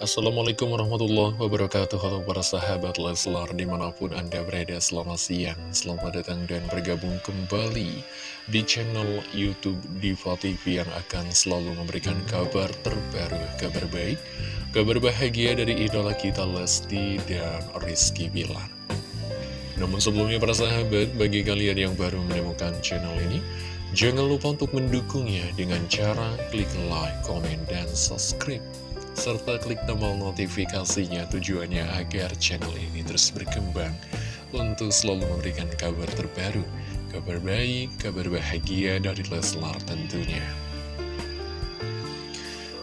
Assalamualaikum warahmatullahi wabarakatuh. Halo para sahabat Leslar di mana pun anda berada selamat siang Selamat datang dan bergabung kembali di channel Youtube Diva TV Yang akan selalu memberikan kabar terbaru, kabar baik Kabar bahagia dari idola kita Lesti dan Rizky Bilar. Namun sebelumnya para sahabat, bagi kalian yang baru menemukan channel ini Jangan lupa untuk mendukungnya dengan cara klik like, komen, dan subscribe serta klik tombol notifikasinya tujuannya agar channel ini terus berkembang untuk selalu memberikan kabar terbaru, kabar baik, kabar bahagia dari Leslar tentunya.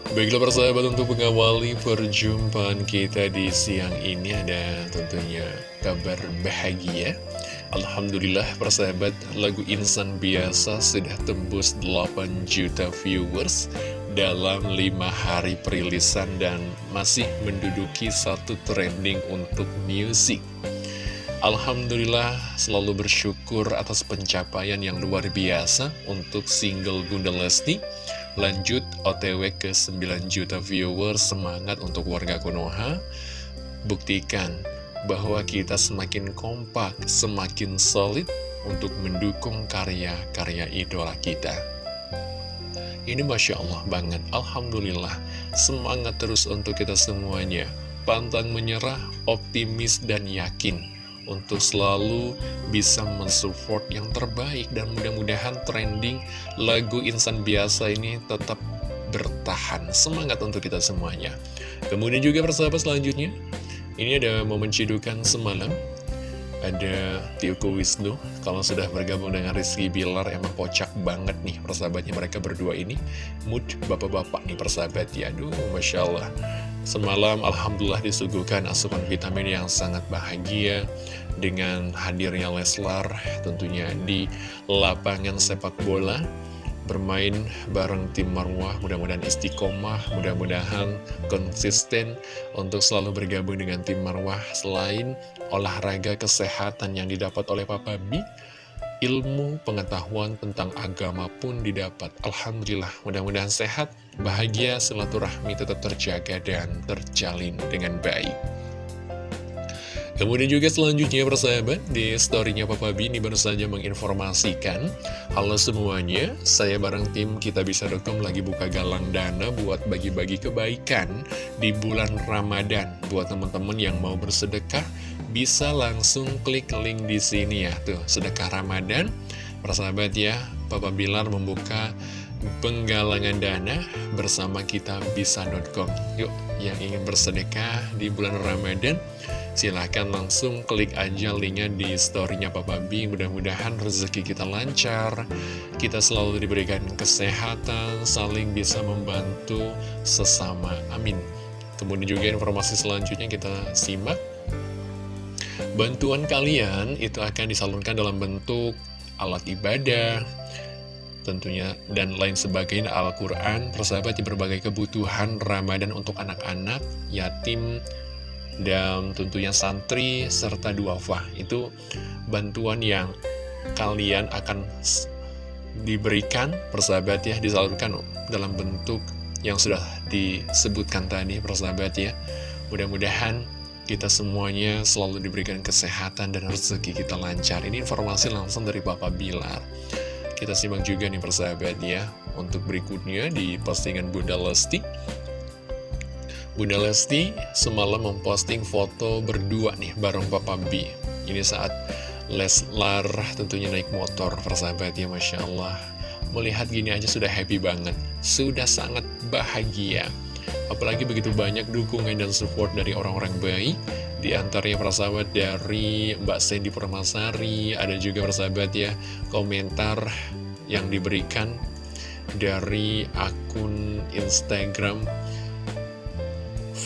Baiklah persahabat untuk mengawali perjumpaan kita di siang ini ada tentunya kabar bahagia Alhamdulillah persahabat lagu Insan Biasa sudah tembus 8 juta viewers dalam 5 hari perilisan dan masih menduduki satu trending untuk musik. Alhamdulillah selalu bersyukur atas pencapaian yang luar biasa untuk single Bunda Lesti. Lanjut OTW ke 9 juta viewers, semangat untuk warga Konoha. Buktikan bahwa kita semakin kompak, semakin solid untuk mendukung karya-karya idola kita. Ini Masya Allah banget, Alhamdulillah, semangat terus untuk kita semuanya, pantang menyerah, optimis dan yakin untuk selalu bisa mensupport yang terbaik dan mudah-mudahan trending lagu insan biasa ini tetap bertahan. Semangat untuk kita semuanya. Kemudian juga persahabat selanjutnya, ini ada momen cidukan semalam Ada Tioko Wisnu. Kalau sudah bergabung dengan Rizky Bilar Emang kocak banget nih persahabatnya mereka berdua ini. Mood bapak-bapak nih persahabat. Ya Aduh Masya Allah. Semalam Alhamdulillah disuguhkan asupan vitamin yang sangat bahagia Dengan hadirnya Leslar tentunya di lapangan sepak bola bermain bareng tim Marwah mudah-mudahan istiqomah mudah-mudahan konsisten untuk selalu bergabung dengan tim Marwah. Selain olahraga kesehatan yang didapat oleh Papa B ilmu pengetahuan tentang agama pun didapat. Alhamdulillah mudah-mudahan sehat bahagia silaturahmi tetap terjaga dan terjalin dengan baik Kemudian juga selanjutnya persahabat di storynya Papa B ini baru saja menginformasikan Halo semuanya, saya bareng tim kita bisa lagi buka galang dana buat bagi-bagi kebaikan di bulan Ramadan. Buat teman-teman yang mau bersedekah bisa langsung klik link di sini ya. Tuh, sedekah Ramadan. Persahabat ya, Papa Bilar membuka penggalangan dana bersama kita bisa.com Yuk, yang ingin bersedekah di bulan Ramadan Silahkan langsung klik aja linknya di storynya Papa B Mudah-mudahan rezeki kita lancar. Kita selalu diberikan kesehatan Saling bisa membantu sesama. Amin. Kemudian juga informasi selanjutnya kita simak. Bantuan kalian itu akan disalurkan dalam bentuk alat ibadah tentunya dan lain sebagainya. Al-Quran persahabat di berbagai kebutuhan Ramadan untuk anak-anak, yatim, dan tentunya santri serta duafa itu bantuan yang kalian akan diberikan persahabat ya disalurkan dalam bentuk yang sudah disebutkan tadi persahabat ya. Mudah-mudahan kita semuanya selalu diberikan kesehatan dan rezeki kita lancar. Ini informasi langsung dari Bapak Bilar. Kita simak juga nih persahabat ya untuk berikutnya di postingan Bunda Lesti Bunda Lesti semalam memposting foto berdua nih bareng Papa B. Ini saat Leslar tentunya naik motor, persahabat ya Masya Allah. Melihat gini aja sudah happy banget, sudah sangat bahagia. Apalagi begitu banyak dukungan dan support dari orang-orang baik. Di antaranya persahabat dari Mbak Sandy Permasari, ada juga persahabat ya komentar yang diberikan dari akun Instagram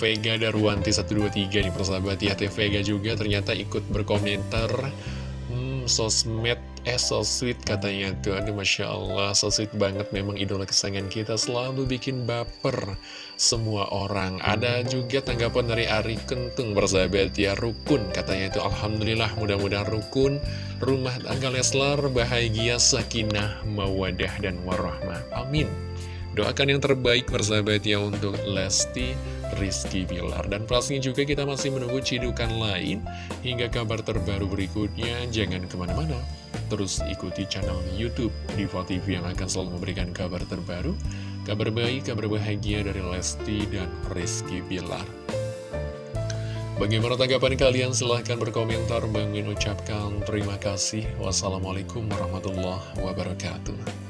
Vega Darwanti 123 nih persahabat. Ya Teh Vega juga ternyata ikut berkomentar. Hmm sosmed eh so sweet katanya tuh. Aduh Masya Allah so sweet banget memang idola kesayangan kita. Selalu bikin baper semua orang. Ada juga tanggapan dari Ari Kentung persahabat. Ya Rukun katanya itu Alhamdulillah mudah-mudahan rukun. Rumah tangga Leslar bahagia sakinah mawadah dan warahmah. Amin. Doakan yang terbaik persahabat ya untuk Lesti Rizky Bilar. Dan pastinya juga kita masih menunggu cidukan lain hingga kabar terbaru berikutnya. Jangan ke mana-mana, terus ikuti channel Youtube Diva TV yang akan selalu memberikan kabar terbaru, kabar baik, kabar bahagia dari Lesti dan Rizky Bilar. Bagaimana tanggapan kalian? Silahkan berkomentar. Bang Min ucapkan terima kasih. Wassalamualaikum warahmatullahi wabarakatuh.